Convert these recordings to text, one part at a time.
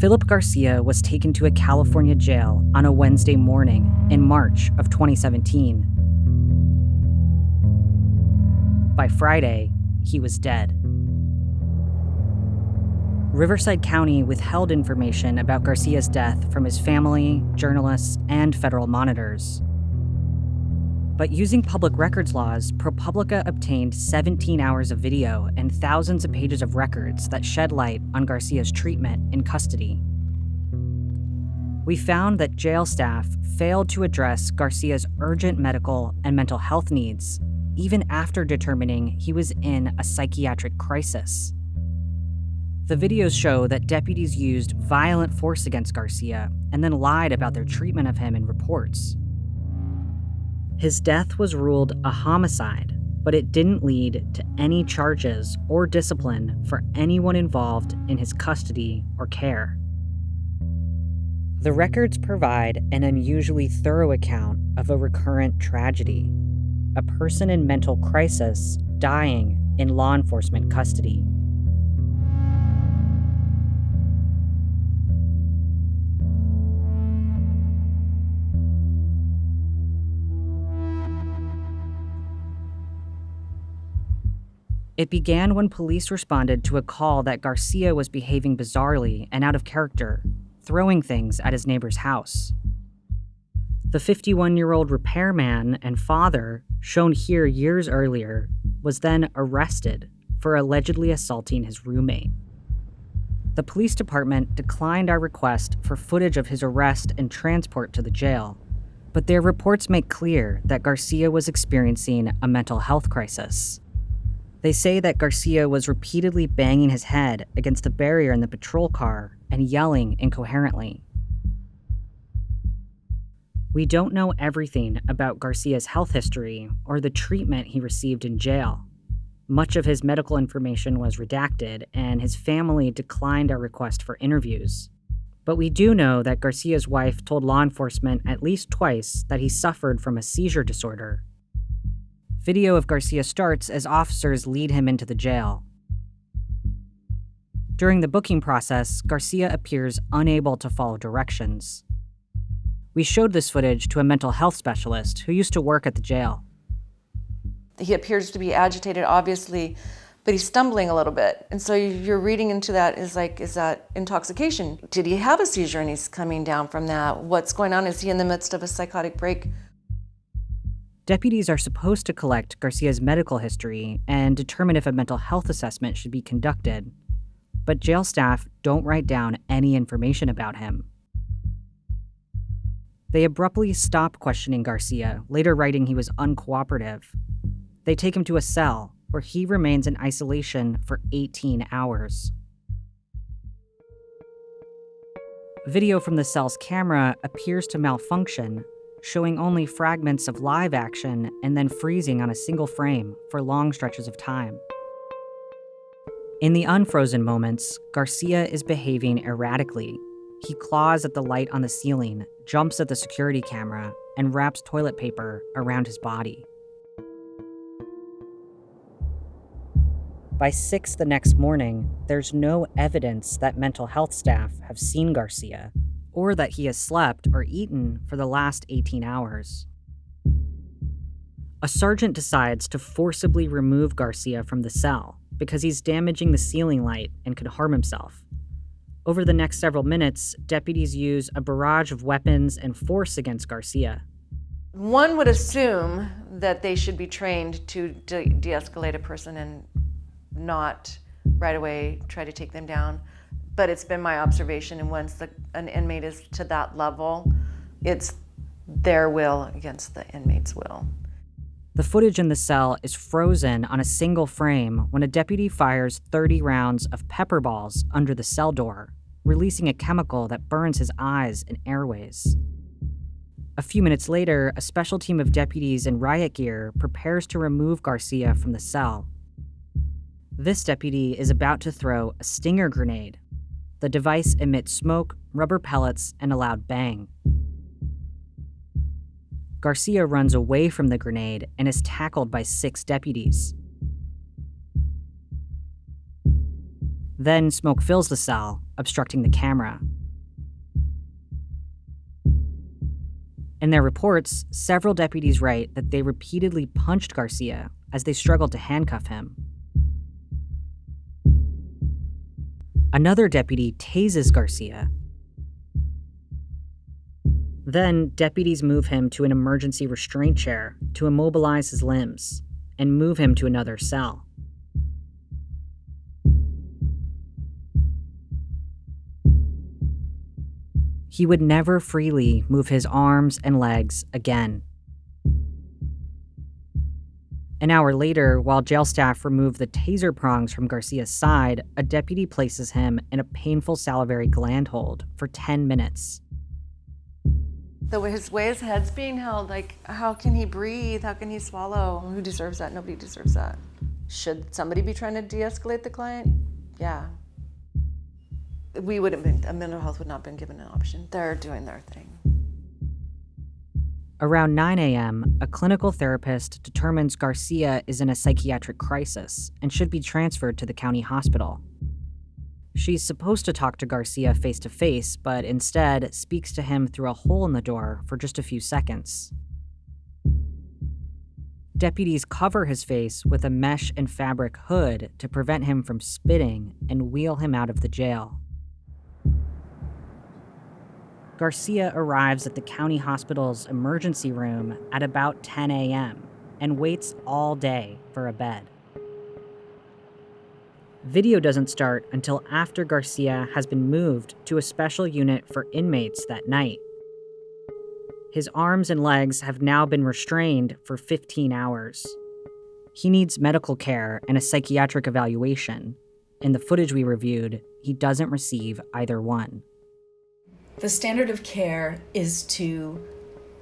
Philip Garcia was taken to a California jail on a Wednesday morning in March of 2017. By Friday, he was dead. Riverside County withheld information about Garcia's death from his family, journalists, and federal monitors. But using public records laws, ProPublica obtained 17 hours of video and thousands of pages of records that shed light on Garcia's treatment in custody. We found that jail staff failed to address Garcia's urgent medical and mental health needs, even after determining he was in a psychiatric crisis. The videos show that deputies used violent force against Garcia and then lied about their treatment of him in reports. His death was ruled a homicide, but it didn't lead to any charges or discipline for anyone involved in his custody or care. The records provide an unusually thorough account of a recurrent tragedy a person in mental crisis dying in law enforcement custody. It began when police responded to a call that Garcia was behaving bizarrely and out of character, throwing things at his neighbor's house. The 51 year old repairman and father, shown here years earlier, was then arrested for allegedly assaulting his roommate. The police department declined our request for footage of his arrest and transport to the jail, but their reports make clear that Garcia was experiencing a mental health crisis. They say that Garcia was repeatedly banging his head against the barrier in the patrol car and yelling incoherently. We don't know everything about Garcia's health history or the treatment he received in jail. Much of his medical information was redacted, and his family declined our request for interviews. But we do know that Garcia's wife told law enforcement at least twice that he suffered from a seizure disorder Video of Garcia starts as officers lead him into the jail. During the booking process, Garcia appears unable to follow directions. We showed this footage to a mental health specialist who used to work at the jail. He appears to be agitated, obviously, but he's stumbling a little bit. And so you're reading into that is like, is that intoxication? Did he have a seizure and he's coming down from that? What's going on? Is he in the midst of a psychotic break? Deputies are supposed to collect Garcia's medical history and determine if a mental health assessment should be conducted, but jail staff don't write down any information about him. They abruptly stop questioning Garcia, later writing he was uncooperative. They take him to a cell, where he remains in isolation for 18 hours. Video from the cell's camera appears to malfunction, showing only fragments of live action and then freezing on a single frame for long stretches of time. In the unfrozen moments, Garcia is behaving erratically. He claws at the light on the ceiling, jumps at the security camera, and wraps toilet paper around his body. By 6 the next morning, there's no evidence that mental health staff have seen Garcia, or that he has slept or eaten for the last 18 hours. A sergeant decides to forcibly remove Garcia from the cell because he's damaging the ceiling light and could harm himself. Over the next several minutes, deputies use a barrage of weapons and force against Garcia. One would assume that they should be trained to de escalate a person and not right away try to take them down but it's been my observation, and once the, an inmate is to that level, it's their will against the inmate's will. The footage in the cell is frozen on a single frame when a deputy fires 30 rounds of pepper balls under the cell door, releasing a chemical that burns his eyes and airways. A few minutes later, a special team of deputies in riot gear prepares to remove Garcia from the cell. This deputy is about to throw a stinger grenade the device emits smoke, rubber pellets, and a loud bang. Garcia runs away from the grenade and is tackled by six deputies. Then smoke fills the cell, obstructing the camera. In their reports, several deputies write that they repeatedly punched Garcia as they struggled to handcuff him. Another deputy tases Garcia. Then, deputies move him to an emergency restraint chair to immobilize his limbs and move him to another cell. He would never freely move his arms and legs again. An hour later, while jail staff remove the taser prongs from Garcia's side, a deputy places him in a painful salivary gland hold for 10 minutes. The way his way his head's being held, like how can he breathe? How can he swallow? Who deserves that? Nobody deserves that. Should somebody be trying to de-escalate the client? Yeah. We wouldn't been a mental health would not have been given an option. They're doing their thing. Around 9 a.m., a clinical therapist determines Garcia is in a psychiatric crisis and should be transferred to the county hospital. She's supposed to talk to Garcia face to face, but instead speaks to him through a hole in the door for just a few seconds. Deputies cover his face with a mesh and fabric hood to prevent him from spitting and wheel him out of the jail. Garcia arrives at the county hospital's emergency room at about 10 a.m. and waits all day for a bed. Video doesn't start until after Garcia has been moved to a special unit for inmates that night. His arms and legs have now been restrained for 15 hours. He needs medical care and a psychiatric evaluation. In the footage we reviewed, he doesn't receive either one. The standard of care is to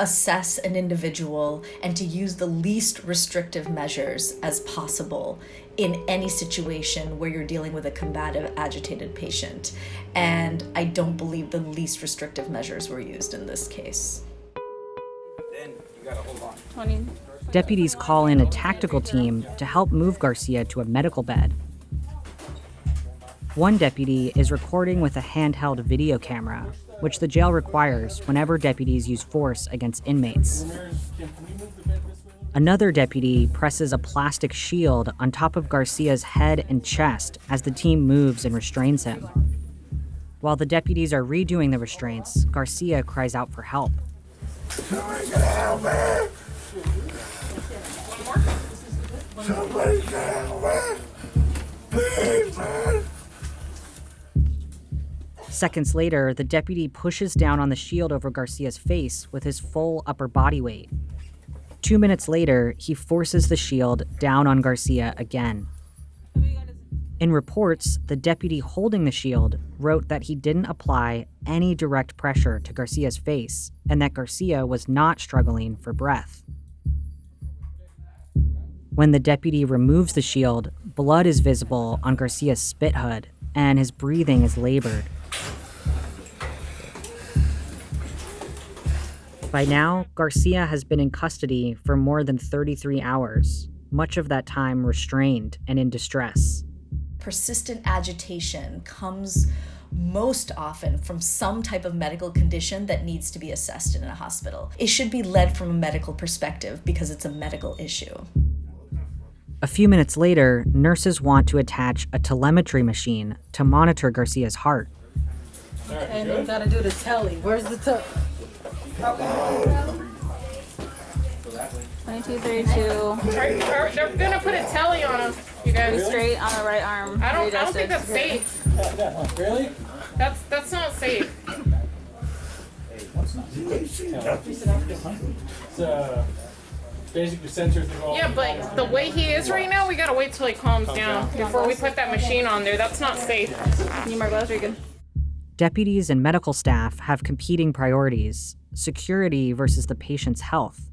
assess an individual and to use the least restrictive measures as possible in any situation where you're dealing with a combative, agitated patient. And I don't believe the least restrictive measures were used in this case. Deputies call in a tactical team to help move Garcia to a medical bed. One deputy is recording with a handheld video camera which the jail requires whenever deputies use force against inmates. Another deputy presses a plastic shield on top of Garcia's head and chest as the team moves and restrains him. While the deputies are redoing the restraints, Garcia cries out for help. Somebody can help me! Somebody can help me! Seconds later, the deputy pushes down on the shield over Garcia's face with his full upper body weight. Two minutes later, he forces the shield down on Garcia again. In reports, the deputy holding the shield wrote that he didn't apply any direct pressure to Garcia's face and that Garcia was not struggling for breath. When the deputy removes the shield, blood is visible on Garcia's spit hood and his breathing is labored. By now, Garcia has been in custody for more than 33 hours, much of that time restrained and in distress. Persistent agitation comes most often from some type of medical condition that needs to be assessed in a hospital. It should be led from a medical perspective because it's a medical issue. A few minutes later, nurses want to attach a telemetry machine to monitor Garcia's heart. And you gotta do the telly. Where's the telly? 22, 32. Are- are- They're gonna put a telly on him, you guys. Straight on the right arm. I don't, I don't think that's safe. Really? That's, that's not safe. It's uh, basically sensors that go. Yeah, but the way he is right now, we gotta wait till he calms down before we put that machine on there. That's not safe. Need more gloves? Are you good? Deputies and medical staff have competing priorities security versus the patient's health.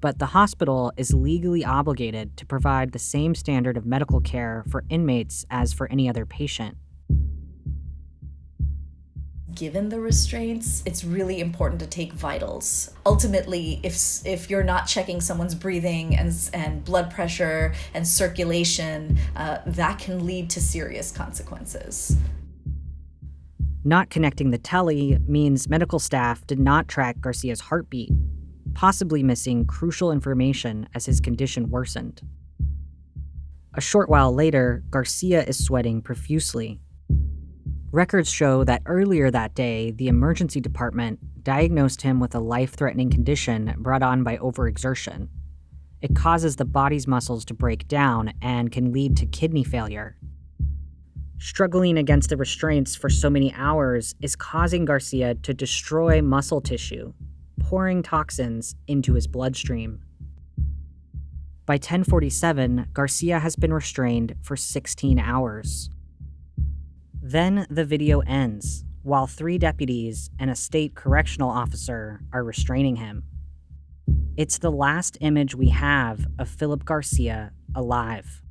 But the hospital is legally obligated to provide the same standard of medical care for inmates as for any other patient. given the restraints, it's really important to take vitals. Ultimately, if if you're not checking someone's breathing and and blood pressure and circulation, uh, that can lead to serious consequences. Not connecting the telly means medical staff did not track Garcia's heartbeat, possibly missing crucial information as his condition worsened. A short while later, Garcia is sweating profusely. Records show that earlier that day, the emergency department diagnosed him with a life threatening condition brought on by overexertion. It causes the body's muscles to break down and can lead to kidney failure. Struggling against the restraints for so many hours is causing Garcia to destroy muscle tissue, pouring toxins into his bloodstream. By 1047, Garcia has been restrained for 16 hours. Then the video ends, while three deputies and a state correctional officer are restraining him. It's the last image we have of Philip Garcia alive.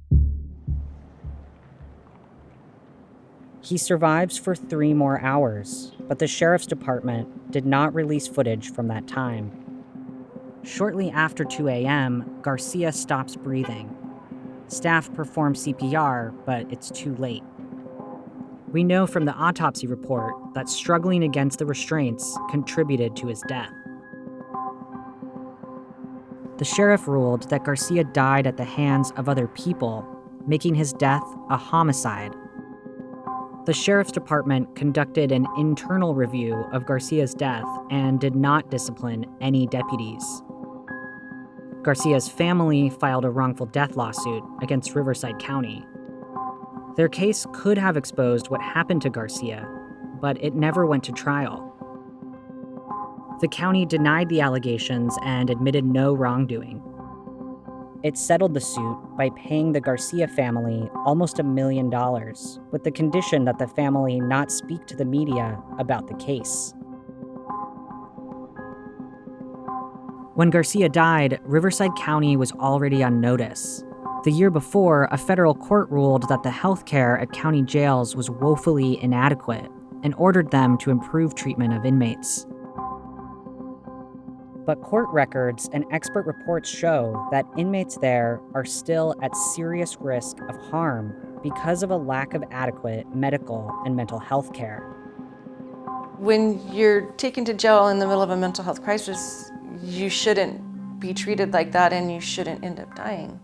He survives for three more hours, but the sheriff's department did not release footage from that time. Shortly after 2 a.m., Garcia stops breathing. Staff perform CPR, but it's too late. We know from the autopsy report that struggling against the restraints contributed to his death. The sheriff ruled that Garcia died at the hands of other people, making his death a homicide. The sheriff's department conducted an internal review of Garcia's death and did not discipline any deputies. Garcia's family filed a wrongful death lawsuit against Riverside County. Their case could have exposed what happened to Garcia, but it never went to trial. The county denied the allegations and admitted no wrongdoing. It settled the suit by paying the Garcia family almost a million dollars, with the condition that the family not speak to the media about the case. When Garcia died, Riverside County was already on notice. The year before, a federal court ruled that the health care at county jails was woefully inadequate and ordered them to improve treatment of inmates. But court records and expert reports show that inmates there are still at serious risk of harm because of a lack of adequate medical and mental health care. When you're taken to jail in the middle of a mental health crisis, you shouldn't be treated like that and you shouldn't end up dying.